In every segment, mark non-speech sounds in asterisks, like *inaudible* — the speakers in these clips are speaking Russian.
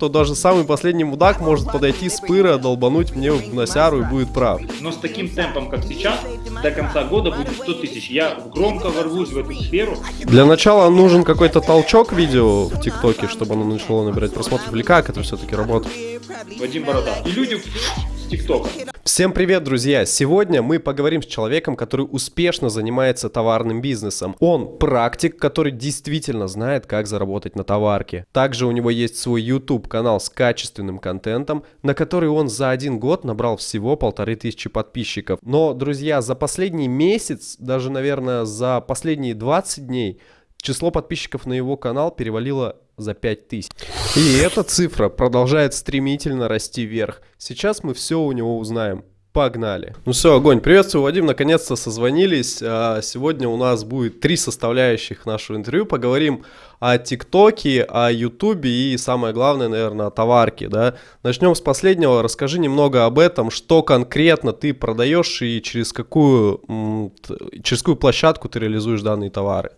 то даже самый последний мудак может подойти с пыра, долбануть мне в носяру и будет прав. Но с таким темпом, как сейчас, до конца года будет 100 тысяч. Я громко ворвусь в эту сферу. Для начала нужен какой-то толчок видео в ТикТоке, чтобы оно начало набирать просмотров, или как это все-таки работает? Вадим Борода. И люди ТикТока. Всем привет, друзья! Сегодня мы поговорим с человеком, который успешно занимается товарным бизнесом. Он практик, который действительно знает, как заработать на товарке. Также у него есть свой YouTube канал с качественным контентом, на который он за один год набрал всего полторы тысячи подписчиков. Но, друзья, за последний месяц, даже, наверное, за последние 20 дней, число подписчиков на его канал перевалило за 5000. И эта цифра продолжает стремительно расти вверх. Сейчас мы все у него узнаем. Погнали. Ну все, огонь. Приветствую, Вадим. Наконец-то созвонились. А, сегодня у нас будет три составляющих нашего интервью. Поговорим о ТикТоке, о Ютубе и самое главное, наверное, о товарке. Да? Начнем с последнего. Расскажи немного об этом, что конкретно ты продаешь и через какую, через какую площадку ты реализуешь данные товары.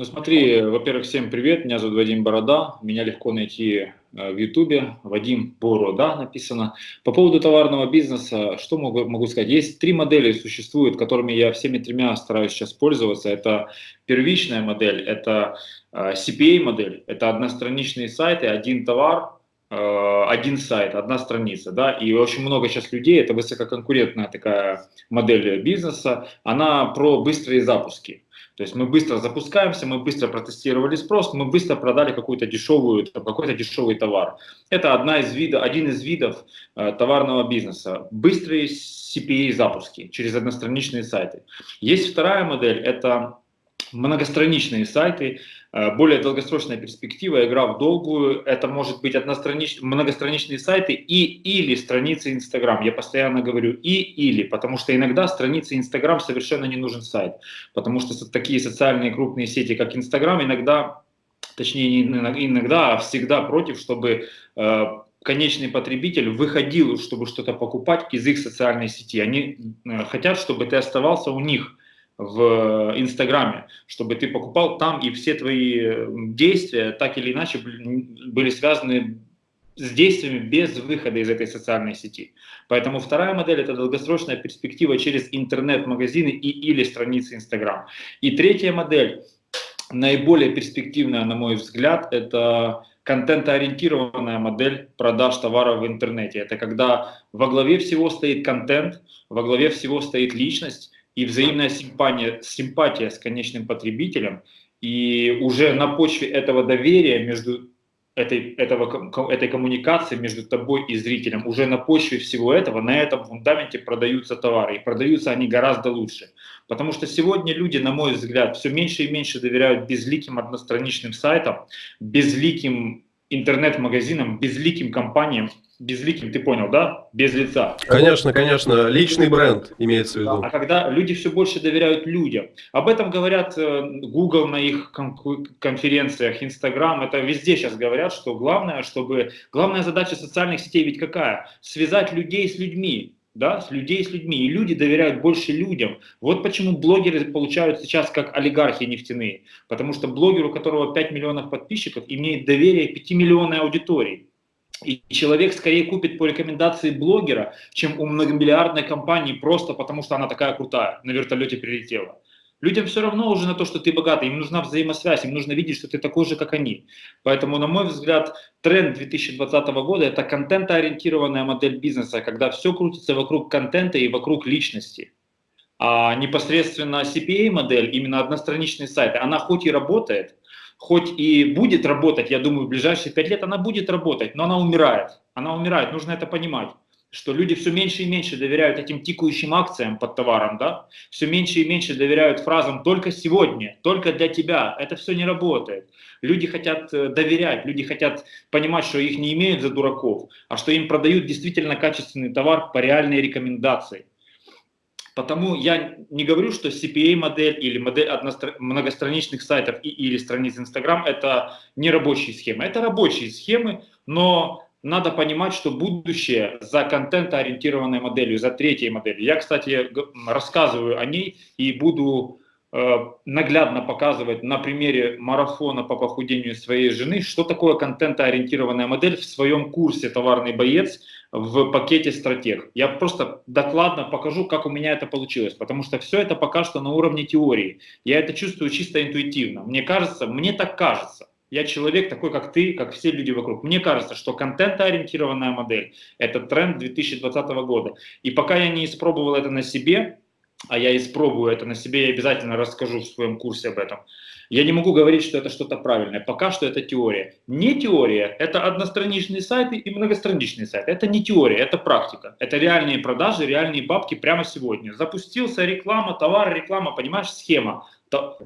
Ну смотри, во-первых, всем привет, меня зовут Вадим Борода, меня легко найти э, в Ютубе, Вадим Борода написано. По поводу товарного бизнеса, что могу, могу сказать? Есть три модели существуют, которыми я всеми тремя стараюсь сейчас пользоваться. Это первичная модель, это э, CPA модель, это одностраничные сайты, один товар, э, один сайт, одна страница, да, и очень много сейчас людей, это высококонкурентная такая модель бизнеса, она про быстрые запуски. То есть мы быстро запускаемся, мы быстро протестировали спрос, мы быстро продали какую-то дешевую, какой-то дешевый товар. Это одна из видов, один из видов э, товарного бизнеса. Быстрые CPA запуски через одностраничные сайты. Есть вторая модель, это многостраничные сайты, более долгосрочная перспектива, игра в долгую, это может быть одностранич... многостраничные сайты и или страницы Инстаграм. Я постоянно говорю и или, потому что иногда страницы Инстаграм совершенно не нужен сайт, потому что такие социальные крупные сети, как Инстаграм, иногда, точнее не иногда, а всегда против, чтобы э, конечный потребитель выходил, чтобы что-то покупать из их социальной сети. Они э, хотят, чтобы ты оставался у них в Инстаграме, чтобы ты покупал там, и все твои действия так или иначе были связаны с действиями без выхода из этой социальной сети. Поэтому вторая модель – это долгосрочная перспектива через интернет-магазины и или страницы Инстаграм. И третья модель, наиболее перспективная, на мой взгляд, это контентоориентированная модель продаж товаров в интернете. Это когда во главе всего стоит контент, во главе всего стоит личность, и взаимная симпатия, симпатия с конечным потребителем, и уже на почве этого доверия между этой, этого, этой коммуникации между тобой и зрителем, уже на почве всего этого, на этом фундаменте продаются товары, и продаются они гораздо лучше. Потому что сегодня люди, на мой взгляд, все меньше и меньше доверяют безликим одностраничным сайтам, безликим интернет-магазинам, безликим компаниям, безликим, ты понял, да? Без лица. Конечно, конечно, личный бренд имеется в виду. А когда люди все больше доверяют людям, об этом говорят э, Google на их конференциях, Instagram, это везде сейчас говорят, что главное, чтобы, главная задача социальных сетей ведь какая? Связать людей с людьми, да, с людей с людьми, и люди доверяют больше людям. Вот почему блогеры получают сейчас как олигархи нефтяные, потому что блогер, у которого 5 миллионов подписчиков, имеет доверие 5 миллионной аудитории. И человек скорее купит по рекомендации блогера, чем у многомиллиардной компании, просто потому что она такая крутая, на вертолете прилетела. Людям все равно уже на то, что ты богатый, им нужна взаимосвязь, им нужно видеть, что ты такой же, как они. Поэтому, на мой взгляд, тренд 2020 года – это контентоориентированная модель бизнеса, когда все крутится вокруг контента и вокруг личности. А непосредственно CPA-модель, именно одностраничные сайты, она хоть и работает, хоть и будет работать, я думаю, в ближайшие пять лет она будет работать, но она умирает. Она умирает, нужно это понимать что люди все меньше и меньше доверяют этим тикающим акциям под товаром, да, все меньше и меньше доверяют фразам «только сегодня», «только для тебя». Это все не работает. Люди хотят э, доверять, люди хотят понимать, что их не имеют за дураков, а что им продают действительно качественный товар по реальной рекомендации. Потому я не говорю, что CPA-модель или модель многостраничных сайтов или страниц Instagram это не рабочие схемы. Это рабочие схемы, но надо понимать, что будущее за контент-ориентированной моделью, за третьей моделью. Я, кстати, рассказываю о ней и буду э, наглядно показывать на примере марафона по похудению своей жены, что такое контентоориентированная модель в своем курсе «Товарный боец» в пакете «Стратег». Я просто докладно покажу, как у меня это получилось, потому что все это пока что на уровне теории. Я это чувствую чисто интуитивно. Мне кажется, мне так кажется. Я человек такой, как ты, как все люди вокруг. Мне кажется, что контентоориентированная модель – это тренд 2020 года. И пока я не испробовал это на себе, а я испробую это на себе, я обязательно расскажу в своем курсе об этом. Я не могу говорить, что это что-то правильное. Пока что это теория. Не теория – это одностраничные сайты и многостраничные сайты. Это не теория, это практика. Это реальные продажи, реальные бабки прямо сегодня. Запустился реклама, товар, реклама, понимаешь, схема.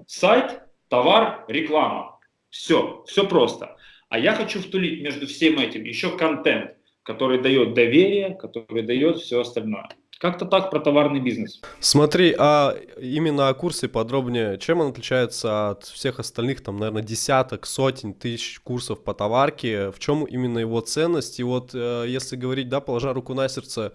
Сайт, товар, реклама. Все, все просто. А я хочу втулить между всем этим еще контент, который дает доверие, который дает все остальное. Как-то так про товарный бизнес. Смотри, а именно о курсе подробнее, чем он отличается от всех остальных, там, наверное, десяток, сотен тысяч курсов по товарке, в чем именно его ценность? И вот, э, если говорить, да, положа руку на сердце,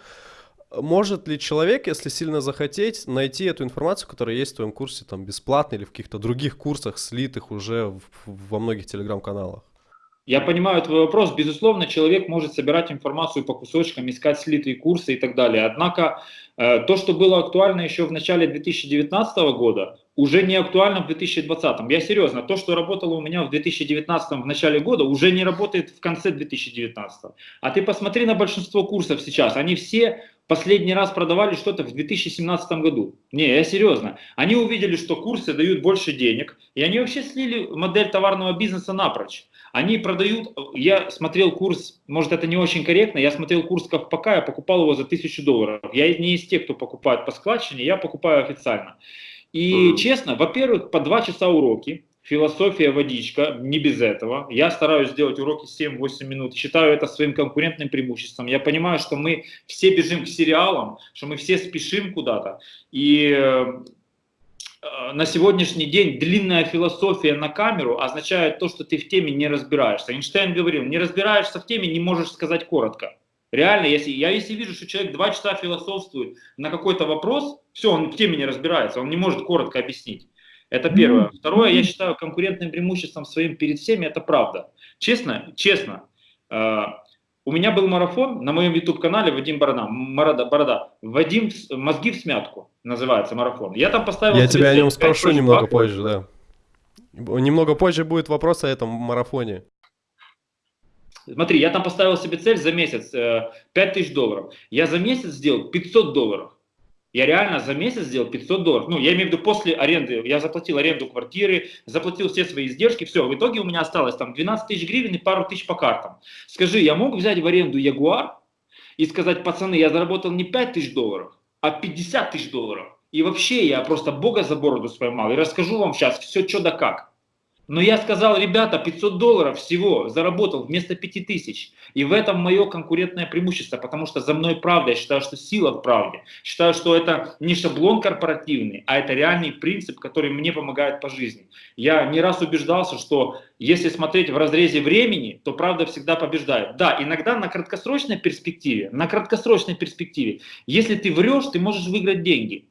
может ли человек, если сильно захотеть, найти эту информацию, которая есть в твоем курсе, там, бесплатно или в каких-то других курсах, слитых уже в, во многих телеграм-каналах? Я понимаю твой вопрос. Безусловно, человек может собирать информацию по кусочкам, искать слитые курсы и так далее. Однако э, то, что было актуально еще в начале 2019 года, уже не актуально в 2020. Я серьезно, то, что работало у меня в 2019 в начале года, уже не работает в конце 2019. А ты посмотри на большинство курсов сейчас. Они все последний раз продавали что-то в 2017 году. Не, я серьезно. Они увидели, что курсы дают больше денег, и они вообще слили модель товарного бизнеса напрочь. Они продают, я смотрел курс, может это не очень корректно, я смотрел курс Ковпака, я покупал его за 1000 долларов. Я не из тех, кто покупает по складчине, я покупаю официально. И mm. честно, во-первых, по 2 часа уроки, философия водичка, не без этого. Я стараюсь сделать уроки 7-8 минут, считаю это своим конкурентным преимуществом. Я понимаю, что мы все бежим к сериалам, что мы все спешим куда-то. И э, на сегодняшний день длинная философия на камеру означает то, что ты в теме не разбираешься. Эйнштейн говорил, не разбираешься в теме, не можешь сказать коротко. Реально, если я если вижу, что человек два часа философствует на какой-то вопрос, все, он в теме не разбирается, он не может коротко объяснить. Это первое. Второе, я считаю конкурентным преимуществом своим перед всеми, это правда. Честно, честно, э, у меня был марафон на моем YouTube-канале Вадим Борода, Борода, Борода. Вадим «Мозги в смятку» называется марафон. Я там поставил... Я тебя о нем спрошу немного позже, да. Немного позже будет вопрос о этом марафоне. Смотри, я там поставил себе цель за месяц э, 5000 долларов. Я за месяц сделал 500 долларов. Я реально за месяц сделал 500 долларов. Ну, я имею в виду после аренды. Я заплатил аренду квартиры, заплатил все свои издержки, все. В итоге у меня осталось там 12 тысяч гривен и пару тысяч по картам. Скажи, я мог взять в аренду Ягуар и сказать, пацаны, я заработал не 5 тысяч долларов, а 50 тысяч долларов. И вообще я просто бога за бороду споймал. И расскажу вам сейчас все, что да как. Но я сказал, ребята, 500 долларов всего заработал вместо 5000. И в этом мое конкурентное преимущество, потому что за мной правда. Я считаю, что сила в правде. Считаю, что это не шаблон корпоративный, а это реальный принцип, который мне помогает по жизни. Я не раз убеждался, что если смотреть в разрезе времени, то правда всегда побеждает. Да, иногда на краткосрочной перспективе, на краткосрочной перспективе, если ты врешь, ты можешь выиграть деньги.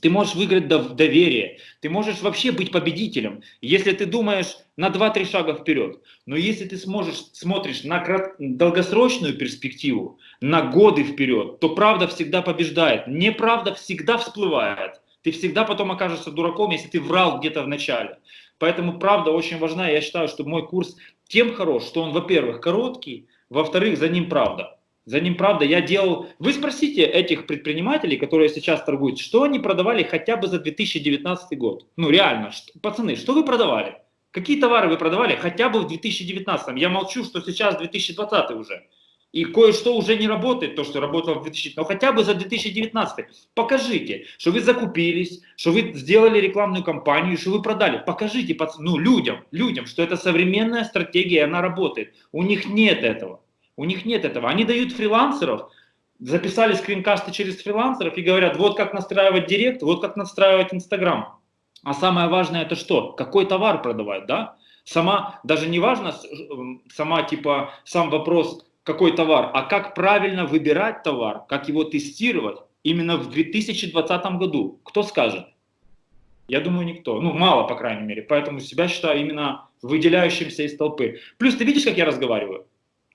Ты можешь выиграть доверие, ты можешь вообще быть победителем, если ты думаешь на 2-3 шага вперед. Но если ты сможешь, смотришь на долгосрочную перспективу, на годы вперед, то правда всегда побеждает. Неправда всегда всплывает. Ты всегда потом окажешься дураком, если ты врал где-то в начале. Поэтому правда очень важна. Я считаю, что мой курс тем хорош, что он, во-первых, короткий, во-вторых, за ним правда. За ним, правда, я делал... Вы спросите этих предпринимателей, которые сейчас торгуют, что они продавали хотя бы за 2019 год. Ну, реально, что, пацаны, что вы продавали? Какие товары вы продавали хотя бы в 2019? Я молчу, что сейчас 2020 уже. И кое-что уже не работает, то, что работало в 2019, но хотя бы за 2019. Покажите, что вы закупились, что вы сделали рекламную кампанию, что вы продали. Покажите ну, людям, людям, что это современная стратегия, она работает. У них нет этого. У них нет этого. Они дают фрилансеров, записали скринкасты через фрилансеров и говорят, вот как настраивать директ, вот как настраивать Инстаграм. А самое важное это что? Какой товар продавать, да? Сама, даже не важно, сама типа, сам вопрос, какой товар, а как правильно выбирать товар, как его тестировать именно в 2020 году. Кто скажет? Я думаю, никто. Ну, мало, по крайней мере. Поэтому себя считаю именно выделяющимся из толпы. Плюс ты видишь, как я разговариваю?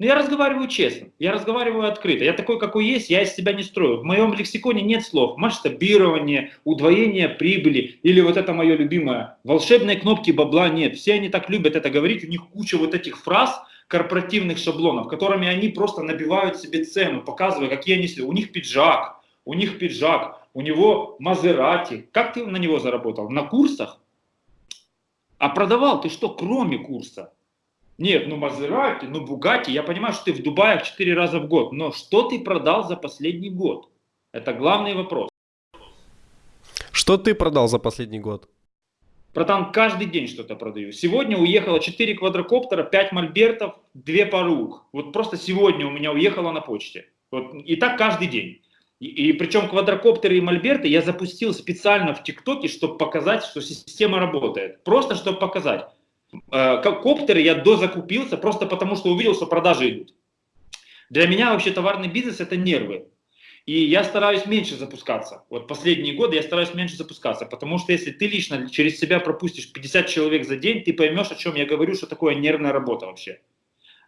Ну, я разговариваю честно, я разговариваю открыто. Я такой, какой есть, я из себя не строю. В моем лексиконе нет слов масштабирование, удвоение прибыли или вот это мое любимое. Волшебной кнопки бабла нет. Все они так любят это говорить, у них куча вот этих фраз, корпоративных шаблонов, которыми они просто набивают себе цену, показывая, какие они... У них пиджак, у них пиджак, у него Мазерати. Как ты на него заработал? На курсах? А продавал ты что, кроме курса? Нет, ну Мазерати, ну Бугати, я понимаю, что ты в Дубае 4 раза в год, но что ты продал за последний год? Это главный вопрос. Что ты продал за последний год? Братан, каждый день что-то продаю. Сегодня уехало 4 квадрокоптера, 5 мольбертов, 2 парух. Вот просто сегодня у меня уехало на почте. Вот, и так каждый день. И, и причем квадрокоптеры и мольберты я запустил специально в ТикТоке, чтобы показать, что система работает. Просто чтобы показать. Э, коптеры я дозакупился просто потому, что увидел, что продажи идут. Для меня вообще товарный бизнес это нервы. И я стараюсь меньше запускаться. Вот последние годы я стараюсь меньше запускаться, потому что если ты лично через себя пропустишь 50 человек за день, ты поймешь, о чем я говорю, что такое нервная работа вообще.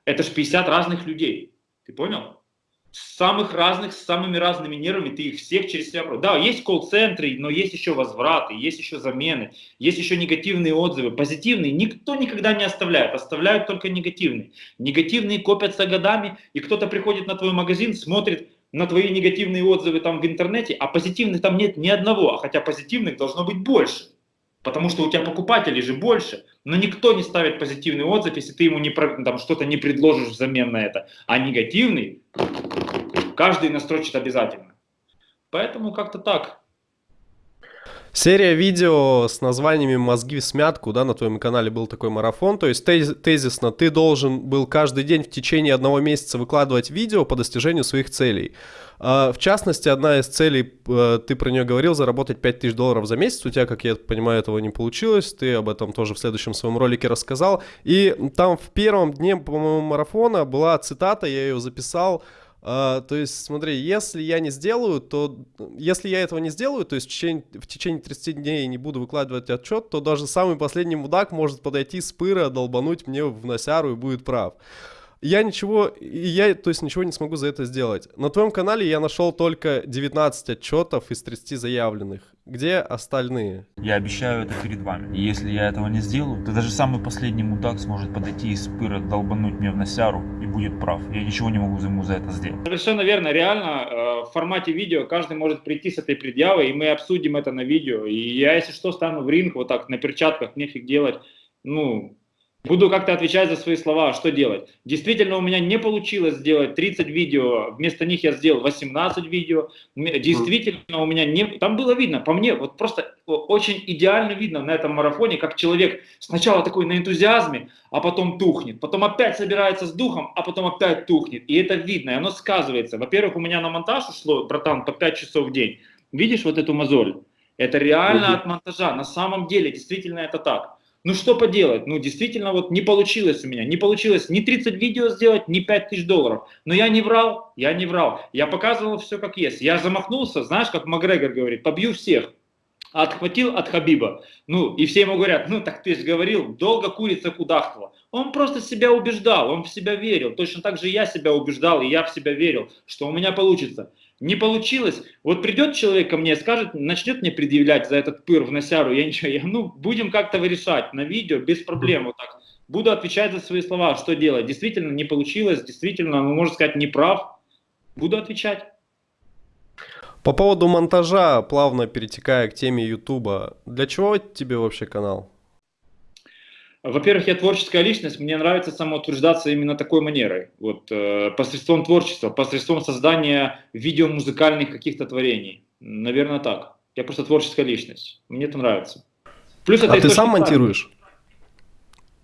Это же 50 разных людей. Ты понял? Самых разных, с самыми разными нервами, ты их всех через себя... Да, есть колл-центры, но есть еще возвраты, есть еще замены, есть еще негативные отзывы. Позитивные никто никогда не оставляет, оставляют только негативные. Негативные копятся годами, и кто-то приходит на твой магазин, смотрит на твои негативные отзывы там в интернете, а позитивных там нет ни одного, а хотя позитивных должно быть больше. Потому что у тебя покупателей же больше. Но никто не ставит позитивный отзыв, если ты ему не, там, что-то не предложишь взамен на это. А негативный каждый настрочит обязательно. Поэтому как-то так. Серия видео с названиями «Мозги в смятку», да, на твоем канале был такой марафон, то есть тезисно ты должен был каждый день в течение одного месяца выкладывать видео по достижению своих целей. А, в частности, одна из целей, э, ты про нее говорил, заработать 5000 долларов за месяц, у тебя, как я понимаю, этого не получилось, ты об этом тоже в следующем своем ролике рассказал, и там в первом дне, по-моему, марафона была цитата, я ее записал, Uh, то есть, смотри, если я не сделаю, то если я этого не сделаю, то есть в течение, в течение 30 дней не буду выкладывать отчет, то даже самый последний мудак может подойти с пыра, долбануть мне в носяру и будет прав я ничего, я, то есть ничего не смогу за это сделать. На твоем канале я нашел только 19 отчетов из 30 заявленных. Где остальные? Я обещаю это перед вами. И если я этого не сделаю, то даже самый последний мудак сможет подойти и спыра долбануть мне в носяру и будет прав. Я ничего не могу ему за это сделать. Совершенно верно. Реально, э, в формате видео каждый может прийти с этой предъявой, и мы обсудим это на видео. И я, если что, стану в ринг вот так, на перчатках, нефиг делать. Ну, Буду как-то отвечать за свои слова, что делать. Действительно, у меня не получилось сделать 30 видео, вместо них я сделал 18 видео. Действительно, у меня не... Там было видно, по мне, вот просто очень идеально видно на этом марафоне, как человек сначала такой на энтузиазме, а потом тухнет. Потом опять собирается с духом, а потом опять тухнет. И это видно, и оно сказывается. Во-первых, у меня на монтаж ушло, братан, по 5 часов в день. Видишь вот эту мозоль? Это реально от монтажа. На самом деле, действительно это так. Ну что поделать, ну действительно вот не получилось у меня, не получилось ни 30 видео сделать, ни 5 тысяч долларов. Но я не врал, я не врал, я показывал все как есть. Я замахнулся, знаешь, как Макгрегор говорит, побью всех. Отхватил от Хабиба. Ну, и все ему говорят, ну так ты же говорил, долго курица кудахтала. Он просто себя убеждал, он в себя верил. Точно так же я себя убеждал, и я в себя верил, что у меня получится. Не получилось. Вот придет человек ко мне, скажет, начнет мне предъявлять за этот пыр в носяру, я ничего, я, ну, будем как-то решать на видео, без проблем, вот так. Буду отвечать за свои слова, что делать. Действительно не получилось, действительно, ну, можно сказать, не прав. Буду отвечать. По поводу монтажа, плавно перетекая к теме Ютуба, для чего тебе вообще канал? Во-первых, я творческая личность, мне нравится самоутверждаться именно такой манерой, вот, э, посредством творчества, посредством создания видеомузыкальных каких-то творений. Наверное, так. Я просто творческая личность, мне это нравится. Плюс это а ты сам монтируешь?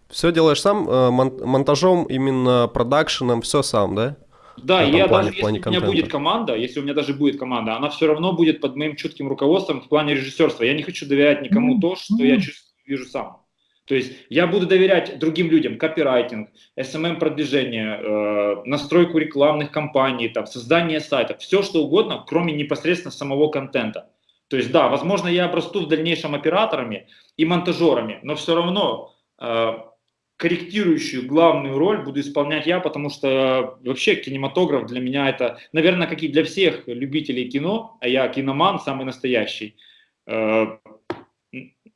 Все делаешь сам, э, мон монтажом, именно продакшеном, все сам, да? Да, я плане, даже, если у меня будет команда, если у меня даже будет команда, она все равно будет под моим чутким руководством в плане режиссерства. Я не хочу доверять никому mm -hmm. то, что я чувствую, вижу сам. То есть я буду доверять другим людям, копирайтинг, SMM-продвижение, э, настройку рекламных кампаний, там, создание сайтов, все что угодно, кроме непосредственно самого контента. То есть, да, возможно, я обрасту в дальнейшем операторами и монтажерами, но все равно э, корректирующую главную роль буду исполнять я, потому что вообще кинематограф для меня это, наверное, как и для всех любителей кино, а я киноман самый настоящий, э,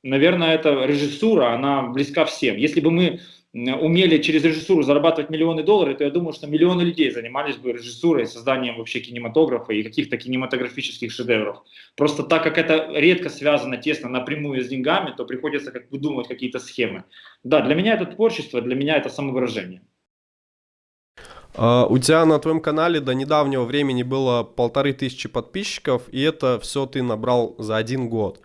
наверное, эта режиссура, она близка всем. Если бы мы умели через режиссуру зарабатывать миллионы долларов, то я думаю, что миллионы людей занимались бы режиссурой, созданием вообще кинематографа и каких-то кинематографических шедевров. Просто так как это редко связано тесно напрямую с деньгами, то приходится как выдумывать какие-то схемы. Да, для меня это творчество, для меня это самовыражение. Uh, у тебя на твоем канале до недавнего времени было полторы тысячи подписчиков, и это все ты набрал за один год.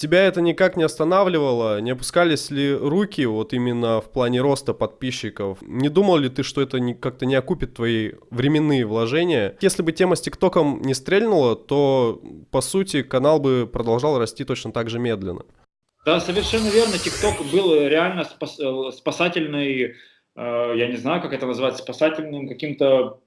Тебя это никак не останавливало? Не опускались ли руки вот именно в плане роста подписчиков? Не думал ли ты, что это как-то не окупит твои временные вложения? Если бы тема с ТикТоком не стрельнула, то, по сути, канал бы продолжал расти точно так же медленно. Да, совершенно верно. ТикТок был реально спас, спасательный, э, я не знаю, как это назвать, спасательным каким-то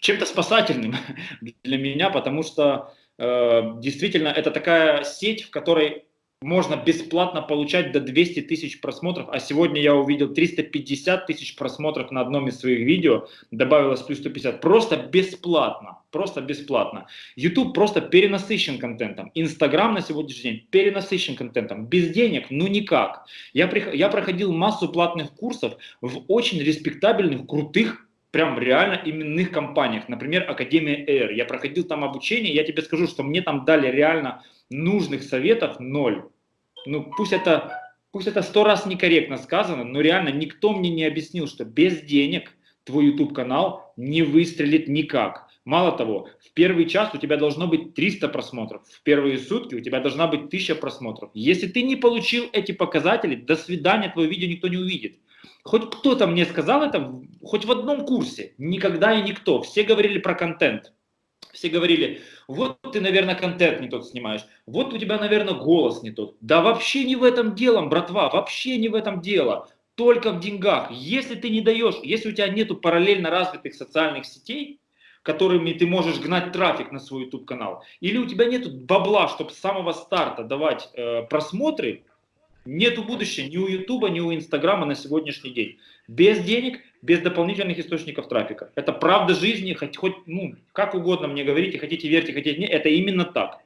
чем-то спасательным *laughs* для меня, потому что действительно, это такая сеть, в которой можно бесплатно получать до 200 тысяч просмотров, а сегодня я увидел 350 тысяч просмотров на одном из своих видео, добавилось плюс 150, просто бесплатно, просто бесплатно. YouTube просто перенасыщен контентом, Instagram на сегодняшний день перенасыщен контентом, без денег, ну никак. Я, я проходил массу платных курсов в очень респектабельных, крутых прям реально именных компаниях, например, Академия Air. Я проходил там обучение, я тебе скажу, что мне там дали реально нужных советов ноль. Ну пусть это, пусть это сто раз некорректно сказано, но реально никто мне не объяснил, что без денег твой YouTube канал не выстрелит никак. Мало того, в первый час у тебя должно быть 300 просмотров, в первые сутки у тебя должна быть 1000 просмотров. Если ты не получил эти показатели, до свидания, твое видео никто не увидит. Хоть кто-то мне сказал это, хоть в одном курсе, никогда и никто. Все говорили про контент. Все говорили, вот ты, наверное, контент не тот снимаешь, вот у тебя, наверное, голос не тот. Да вообще не в этом дело, братва, вообще не в этом дело. Только в деньгах. Если ты не даешь, если у тебя нету параллельно развитых социальных сетей, которыми ты можешь гнать трафик на свой YouTube канал, или у тебя нет бабла, чтобы с самого старта давать э, просмотры, Нету будущего ни у Ютуба, ни у Инстаграма на сегодняшний день. Без денег, без дополнительных источников трафика. Это правда жизни, хоть, хоть ну, как угодно мне говорите, хотите верьте, хотите нет, это именно так.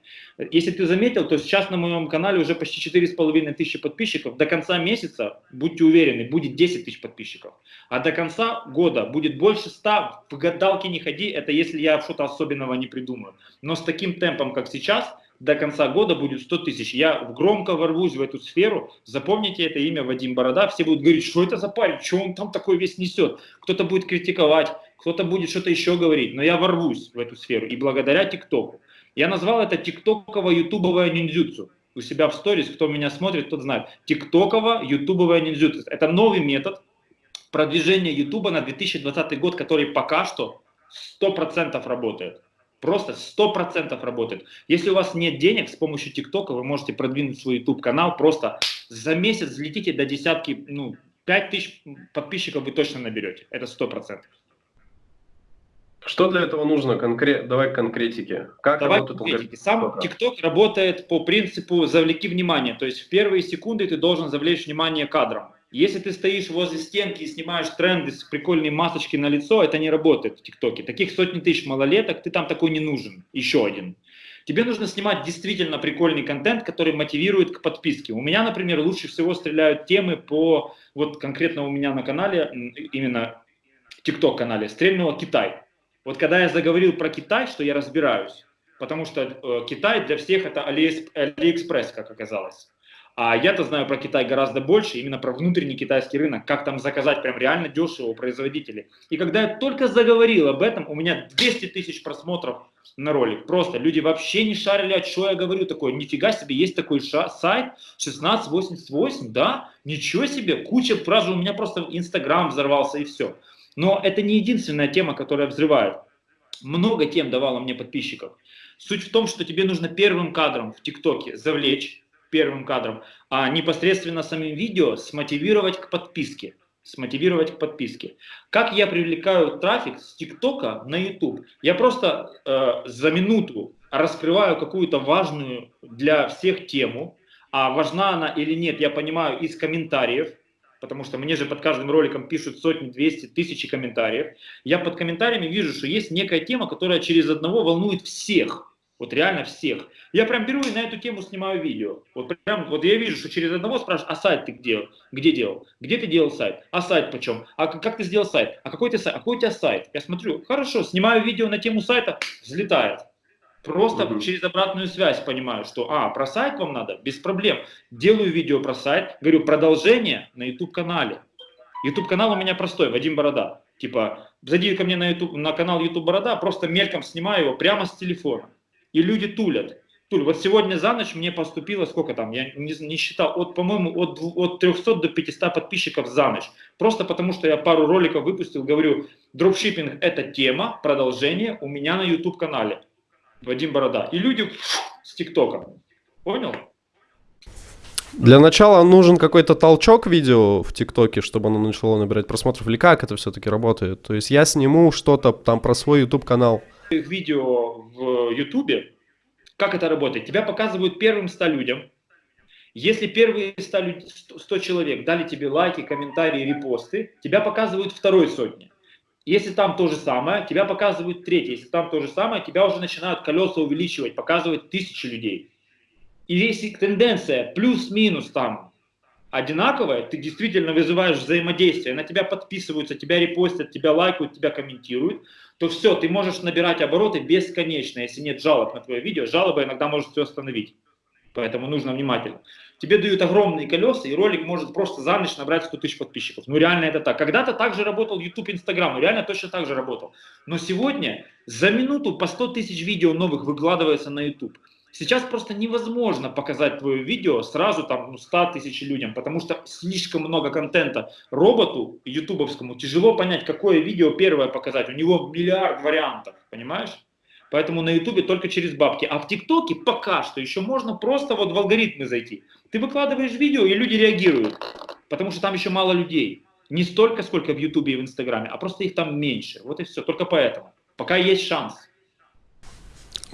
Если ты заметил, то сейчас на моем канале уже почти 4,5 тысячи подписчиков. До конца месяца, будьте уверены, будет 10 тысяч подписчиков. А до конца года будет больше 100. В гадалки не ходи, это если я что-то особенного не придумаю. Но с таким темпом, как сейчас, до конца года будет 100 тысяч. Я громко ворвусь в эту сферу, запомните это имя Вадим Борода, все будут говорить, что это за парень, что он там такой весь несет. Кто-то будет критиковать, кто-то будет что-то еще говорить, но я ворвусь в эту сферу и благодаря ТикТоку. Я назвал это тиктоково-ютубовое ниндзюцу. У себя в сторис, кто меня смотрит, тот знает. Тиктоково-ютубовое ниндзюцу. Это новый метод продвижения Ютуба на 2020 год, который пока что 100% работает. Просто 100% работает. Если у вас нет денег, с помощью ТикТока вы можете продвинуть свой YouTube канал. Просто за месяц взлетите до десятки, ну, 5 тысяч подписчиков вы точно наберете. Это 100%. Что для этого нужно? Конкрет... Давай к конкретике. Как Давай работает конкретики. Сам ТикТок работает по принципу «завлеки внимание». То есть в первые секунды ты должен завлечь внимание кадром. Если ты стоишь возле стенки и снимаешь тренды с прикольной масочки на лицо, это не работает в ТикТоке. Таких сотни тысяч малолеток, ты там такой не нужен. Еще один. Тебе нужно снимать действительно прикольный контент, который мотивирует к подписке. У меня, например, лучше всего стреляют темы по, вот конкретно у меня на канале, именно ТикТок канале, стрельнуло Китай. Вот когда я заговорил про Китай, что я разбираюсь, потому что э, Китай для всех это Алиэкспресс, как оказалось. А я-то знаю про Китай гораздо больше, именно про внутренний китайский рынок, как там заказать прям реально дешево у производителей. И когда я только заговорил об этом, у меня 200 тысяч просмотров на ролик. Просто люди вообще не шарили, о чем я говорю такое. Нифига себе, есть такой сайт 1688, да? Ничего себе, куча фраз, у меня просто Инстаграм взорвался и все. Но это не единственная тема, которая взрывает. Много тем давала мне подписчиков. Суть в том, что тебе нужно первым кадром в ТикТоке завлечь, первым кадром, а непосредственно самим видео смотивировать к подписке. смотивировать к подписке. Как я привлекаю трафик с ТикТока на YouTube? Я просто э, за минуту раскрываю какую-то важную для всех тему, а важна она или нет, я понимаю из комментариев, потому что мне же под каждым роликом пишут сотни, двести, тысячи комментариев. Я под комментариями вижу, что есть некая тема, которая через одного волнует всех. Вот реально всех. Я прям беру и на эту тему снимаю видео. Вот прям, вот я вижу, что через одного спрашивают, а сайт ты где, где делал? Где ты делал сайт? А сайт почем? А как ты сделал сайт? А какой, ты сайт? А какой у тебя сайт? Я смотрю, хорошо, снимаю видео на тему сайта, взлетает. Просто угу. через обратную связь понимаю, что, а, про сайт вам надо? Без проблем. Делаю видео про сайт, говорю, продолжение на YouTube-канале. YouTube-канал у меня простой, Вадим Борода. Типа, зайди ко мне на, YouTube, на канал YouTube Борода, просто мельком снимаю его прямо с телефона. И люди тулят. Туль, вот сегодня за ночь мне поступило, сколько там, я не, не считал, от, по-моему, от, от 300 до 500 подписчиков за ночь. Просто потому, что я пару роликов выпустил, говорю, дропшиппинг это тема, продолжение у меня на YouTube канале. Вадим Борода. И люди с ТикТока. Понял? Для начала нужен какой-то толчок видео в ТикТоке, чтобы оно начало набирать просмотров, или как это все-таки работает? То есть я сниму что-то там про свой YouTube канал. Видео в YouTube, как это работает? Тебя показывают первым 100 людям. Если первые 100, 100 человек дали тебе лайки, комментарии, репосты, тебя показывают второй сотни. Если там то же самое, тебя показывают третье. Если там то же самое, тебя уже начинают колеса увеличивать, показывать тысячи людей. И если тенденция плюс-минус там одинаковая, ты действительно вызываешь взаимодействие, на тебя подписываются, тебя репостят, тебя лайкают, тебя комментируют, то все, ты можешь набирать обороты бесконечно, если нет жалоб на твое видео. Жалоба иногда может все остановить. Поэтому нужно внимательно. Тебе дают огромные колеса, и ролик может просто за ночь набрать 100 тысяч подписчиков. Ну реально это так. Когда-то также работал YouTube, Instagram, реально точно так же работал. Но сегодня за минуту по 100 тысяч видео новых выкладывается на YouTube. Сейчас просто невозможно показать твое видео сразу там ну, 100 тысяч людям, потому что слишком много контента. Роботу ютубовскому тяжело понять, какое видео первое показать. У него миллиард вариантов, понимаешь? Поэтому на ютубе только через бабки. А в тиктоке пока что еще можно просто вот в алгоритмы зайти. Ты выкладываешь видео, и люди реагируют. Потому что там еще мало людей. Не столько, сколько в ютубе и в инстаграме, а просто их там меньше. Вот и все. Только поэтому. Пока есть шанс.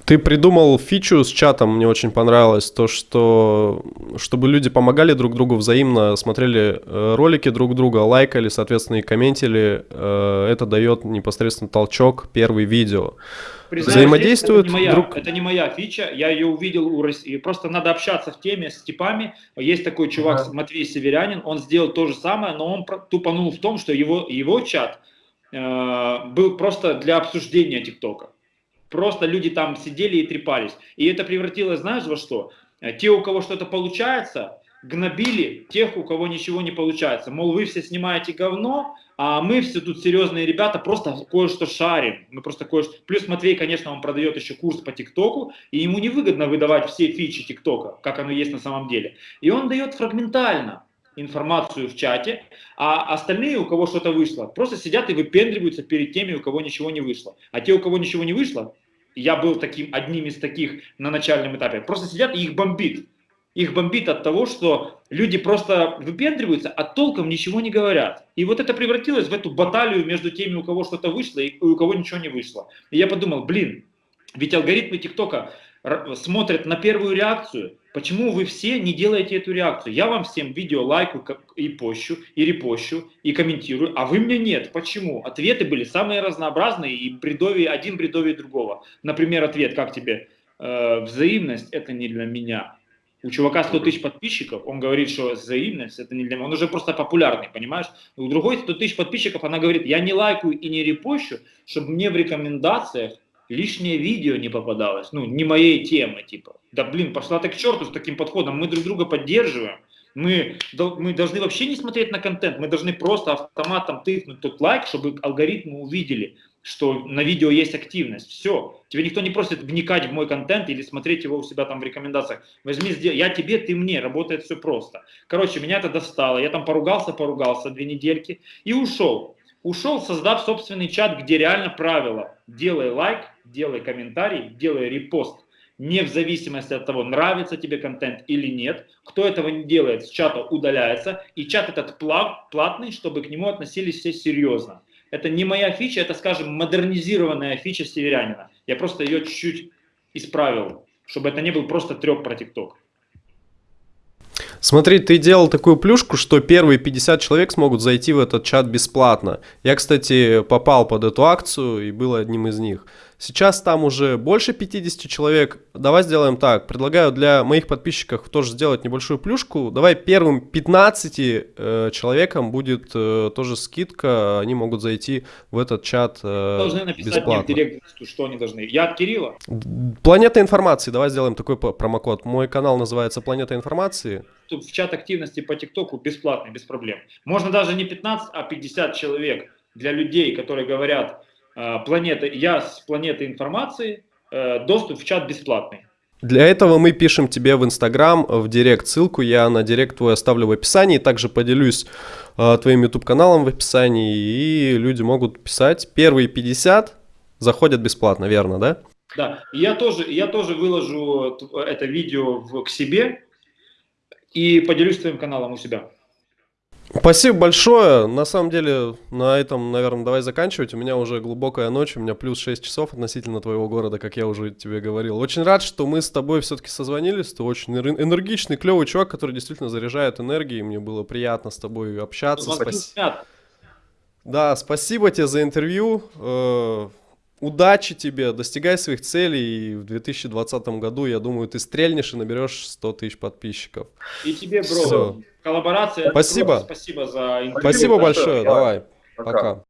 Ты придумал фичу с чатом, мне очень понравилось, то, что чтобы люди помогали друг другу взаимно, смотрели э, ролики друг друга, лайкали, соответственно, и комментили. Э, это дает непосредственно толчок первый видео. Признаешь, Взаимодействуют это не, моя, друг... это не моя фича, я ее увидел у России. Просто надо общаться в теме с типами. Есть такой чувак, ага. Матвей Северянин, он сделал то же самое, но он тупанул в том, что его, его чат э, был просто для обсуждения ТикТока. Просто люди там сидели и трепались. И это превратилось, знаешь, во что? Э, те, у кого что-то получается, гнобили тех, у кого ничего не получается. Мол, вы все снимаете говно, а мы все тут серьезные ребята, просто кое-что шарим. Мы просто кое -что... Плюс Матвей, конечно, он продает еще курс по ТикТоку, и ему невыгодно выдавать все фичи ТикТока, как оно есть на самом деле. И он дает фрагментально информацию в чате, а остальные, у кого что-то вышло, просто сидят и выпендриваются перед теми, у кого ничего не вышло. А те, у кого ничего не вышло, я был таким, одним из таких на начальном этапе, просто сидят и их бомбит. Их бомбит от того, что люди просто выпендриваются, а толком ничего не говорят. И вот это превратилось в эту баталию между теми, у кого что-то вышло и у кого ничего не вышло. И я подумал, блин, ведь алгоритмы ТикТока смотрят на первую реакцию, Почему вы все не делаете эту реакцию? Я вам всем видео лайку и пощу, и репощу, и комментирую, а вы мне нет. Почему? Ответы были самые разнообразные и бредовее, один бредовее другого. Например, ответ, как тебе? Э, взаимность это не для меня. У чувака 100 тысяч подписчиков, он говорит, что взаимность это не для меня. Он уже просто популярный, понимаешь? У другой 100 тысяч подписчиков, она говорит, я не лайкаю и не репощу, чтобы мне в рекомендациях лишнее видео не попадалось, ну, не моей темы, типа. Да блин, пошла ты к черту с таким подходом, мы друг друга поддерживаем, мы, мы должны вообще не смотреть на контент, мы должны просто автоматом тыкнуть тот лайк, чтобы алгоритмы увидели, что на видео есть активность. Все. Тебе никто не просит вникать в мой контент или смотреть его у себя там в рекомендациях. Возьми. Я тебе, ты мне. Работает все просто. Короче, меня это достало. Я там поругался, поругался две недельки и ушел. Ушел, создав собственный чат, где реально правило. Делай лайк, делай комментарий, делай репост. не в зависимости от того, нравится тебе контент или нет. Кто этого не делает, с чата удаляется, и чат этот плат, платный, чтобы к нему относились все серьезно. Это не моя фича, это, скажем, модернизированная фича северянина. Я просто ее чуть-чуть исправил, чтобы это не был просто треп про ТикТок. Смотри, ты делал такую плюшку, что первые 50 человек смогут зайти в этот чат бесплатно. Я, кстати, попал под эту акцию и был одним из них. Сейчас там уже больше 50 человек. Давай сделаем так. Предлагаю для моих подписчиков тоже сделать небольшую плюшку. Давай первым 15 э, человекам будет э, тоже скидка. Они могут зайти в этот чат э, Должны написать бесплатно. мне в директ, что они должны. Я от Кирилла. Планета информации. Давай сделаем такой промокод. Мой канал называется Планета информации. В чат активности по ТикТоку бесплатный, без проблем. Можно даже не 15, а 50 человек для людей, которые говорят, э, планета, я с планеты информации, э, доступ в чат бесплатный. Для этого мы пишем тебе в Инстаграм, в Директ. Ссылку я на Директ твой оставлю в описании. Также поделюсь э, твоим YouTube каналом в описании. И люди могут писать. Первые 50 заходят бесплатно, верно, да? Да, я тоже, я тоже выложу это видео в, к себе и поделюсь твоим каналом у себя. Спасибо большое. На самом деле, на этом, наверное, давай заканчивать. У меня уже глубокая ночь, у меня плюс 6 часов относительно твоего города, как я уже тебе говорил. Очень рад, что мы с тобой все-таки созвонились. Ты очень энергичный, клевый чувак, который действительно заряжает энергией. Мне было приятно с тобой общаться. Спасибо. Да, спасибо тебе за интервью. Удачи тебе, достигай своих целей. И в 2020 году, я думаю, ты стрельнешь и наберешь 100 тысяч подписчиков. И тебе, бро, Всё. коллаборация. Спасибо. Спасибо за интервью. Спасибо большое. большое, Давай. давай, Пока. пока.